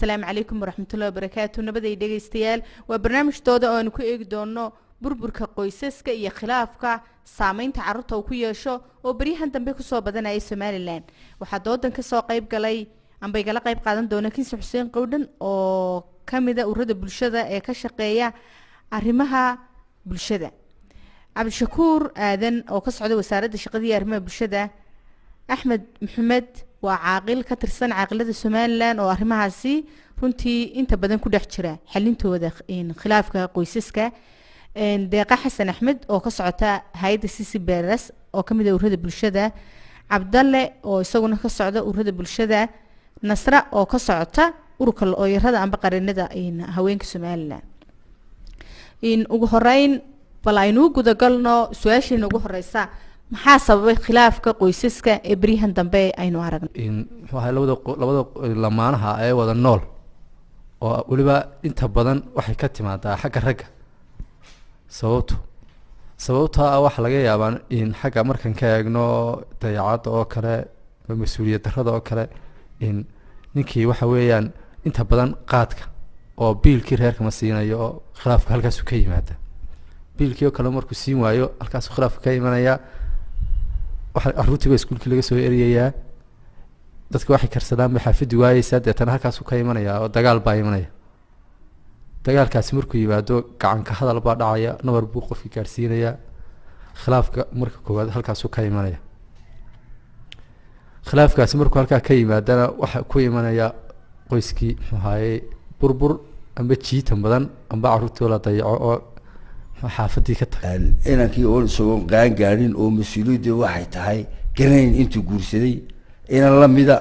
asalaamu calaykum waraxmatullahi wabarakaatu nabaday dhegaystayaal waa barnaamijtooda oo aanu ku eegi doono burburka qoysaska iyo khilaafka saameynta carruurta uu ku yeesho oo beryahan dambe ku soo badanaya somalilan waxaa doodan ka soo qayb galay amba igala qayb qaadan doona kinsi xuseen qowdhan oo kamida urada bulshada ee ka shaqeeya arrimaha bulshada. Cabdishakuur aadan oo ka socda wasaaradda shaqada iyo arrimaha bulshada axmed maxamed waa caaqil ka tirsan caaqilada somalilan oo arrimahaasi runtii inta badan ku dhex jira xalintooda khilaafka qoysaska. Deeqa xasan axmed oo ka socota hay'adda cc beres oo ka mid a urada bulshada. Cabdalle oo isaguna ka socda urada bulshada. Nasra oo ka socota ururka looyarada amba qarinada haweenka somalilan ugu horeyn bal aynuu gudagalno su'aasheena ugu horeysa maxaa sababay khilaafka qoysaska ee beryahan dambe aynu aragno muxuu labada lamaanaha ee wada nool oo weliba inta badan waxay ka timaadaa xagga ragga. Sababto sababtoo ah laga yaabaa in xagga markan ka eegno dayacadda oo kale mas'uuliyad darrada oo kale in ninkii waxa weeyaan inta badan qaadka oo biilkii reerka ma siinayo oo khilaafka ka yimaada. Biilkii oo kale markuu siin waayo halkaasu khilaafka ka imanaya caruurtii baa laga soo eriyayaa dadka waxay karsadaan bay xaafaddi waayeysaa deetana halkaasu ka imanaya oo dagaal baa imanaya. Dagaalkaasi markuu yimaado gacanka hadal baa dhacaya nabar buu qofkii gaadhsiinaya khilaafka marka koowaad halkaasu ka imanaya. Khilaafkaasi markuu halkaa ka yimaadana waxa ku imanaya qoyskii muxuu ahaye burbur amba jiitan badan amba caruurtii oo la dayaco oo xaafadii ka tahay. Inankii oon isagoon qaan gaadhin oo mas'uuliyadda waxay tahay garanayn intuu guursaday inan lamida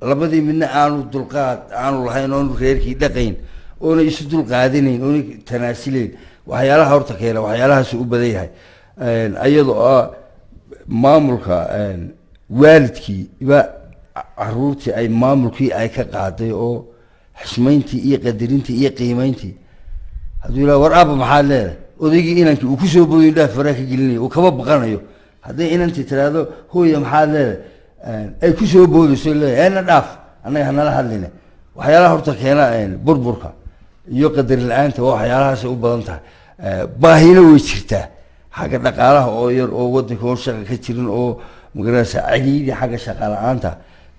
labadii midna aanu dulqaad aanu lahayn oonu reerkii dhaqayn oona isu dulqaadinayn oona tanaasileyn waxyaalaha horta keena waxyaalahaas u badan yahay. Iyadoo ah maamulka waalidkii ba caruurtii ay maamulkii ay ka qaaday oo xismayntii iyo qadarintii iyo qiimeyntii hadduu yidhaha war aaba maxaad leedahay odaygii inankii uu ku soo booyin dhaaf faraa ka gelinayo uu kaba baqanayo. Hadday inantii tiraahdo hooya maxaad leedahay? Ay ku soo boodayso leedahay. Eena dhaaf annaga hanala hadline. Waxyaalaha horta keena burburka iyo qadari la'aanta waa waxyaalahaasay u badan tahay. Baahina way jirtaa. Xagga dhaqaalaha oo yar oo wadanka oon shaqa ka jirin oo magaranaysa celiidii xagga shaqa la'aanta.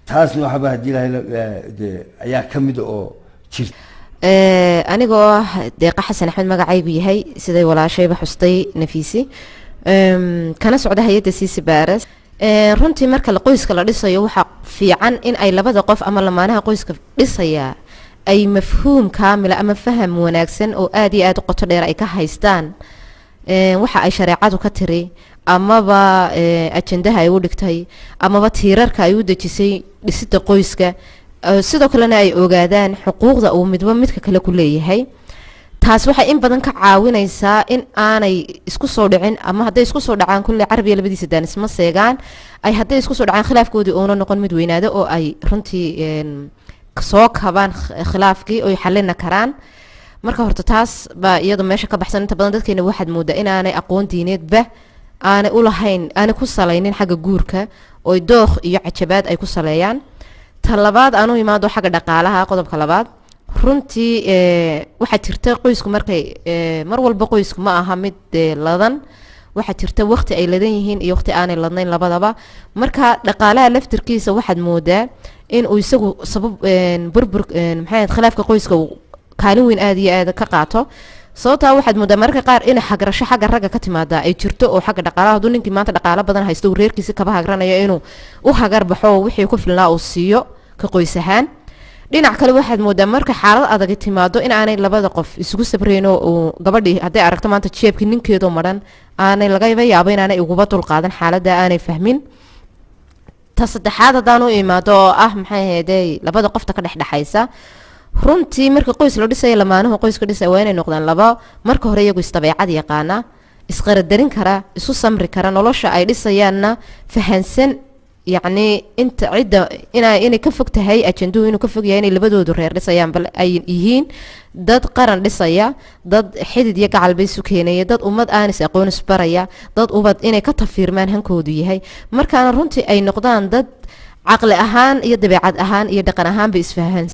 Taasna waxaba haddii lahay de ayaa ka mida oo jirta anigoo ah deeqa xasan axmed magacaygu yahay siday walaashayba xustay nafiisi. Kana socda hay'adda cici bares runtii marka qoyska la dhisayo waxaa fiican in ay labada qof ama lamaanaha qoyska dhisayaa ay mafhuum kaamila ama faham wanaagsan oo aada iyo aada u qoto dheer ay ka haystaan. Waxa ay shareecadu ka tiri amaba ajandaha ay u dhigtay amaba tiirarka ay u dejisay dhisida qoyska sidoo kalena ay ogaadaan xuquuqda uu midba midka kale ku leeyahay. Taas waxay in badan ka caawinaysaa in aanay isku soo dhicin ama hadday isku soo dhacaan kulle carabiya labadiisa daan isma seegaan. Ay hadday isku soo dhacaan khilaafkoodii uuna noqon mid weynaado oo ay runtii soo kabaan khilaafkii oy xalina karaan. Marka horta taas baa iyadu meesha ka baxsan. Inta badan dadkeena waxaad moodaa inaanay aqoon diineedba aanay ulahayn aanay ku salaynin xagga guurka. Oy dookh iyo cajabaad ay ku saleeyaan ta labaad aanu imaado xagga dhaqaalaha qodobka labaad. Runtii waxaa jirta qoysku markay mar walba qoysku ma aha mid ladan. Waxaa jirta waqti ay ladan yihiin iyo waqti aanay ladnayn labadaba. Marka dhaqaalaha laftirkiisa waxaad moodaa in uu isagu sabab burbur maxay khilaafka qoyska kaalin weyn aada iyo aada ka qaato. Sababtaa waxaad moodaa mararka qaar in hagrasho xagga ragga ka timaada ay jirto oo xagga dhaqaalaha hadduu ninkii maanta dhaqaalo badan haysto uu reerkiisi kaba hagranayo inuu u hagar baxo wixii ku filnaa uu siiyo ka qoys ahaan dhinac kale waxaad moodaa marka xaalad adag timaado in aanay labada qof isugu sabreyno uu gabadhii hadday aragto maanta jeebkii ninkeedu maran aanay lagaba yaabo inaanay uguba dulqaadan xaaladda aanay fahmin. Ta saddexaad haddaan u imaado oo ah maxay ahaydey labada qofta ka dhexdhexaysa runtii marka qoys la dhisaya lamaanuhu qoyska dhisaya waa inay noqdaan laba. Marka hore iyagu isdabeecad yaqaana isqaradarin kara isu samri kara nolosha ay dhisayaanna fahansan yacni inta cidda ina inay ka fog tahay ajanduhu inuu ka fog yahay inay labadoodu reer dhisayaan bal ay yihiin dad qaran dhisaya dad xidid iyo gacalba isu keenaya dad ummad aanis aqoon isbaraya dad ubad inay ka tafiirmaan hankoodu yahay. Markaana runtii ay noqdaan dad caqli ahaan iyo dabeecad ahaan iyo dhaqan ahaanba isfahan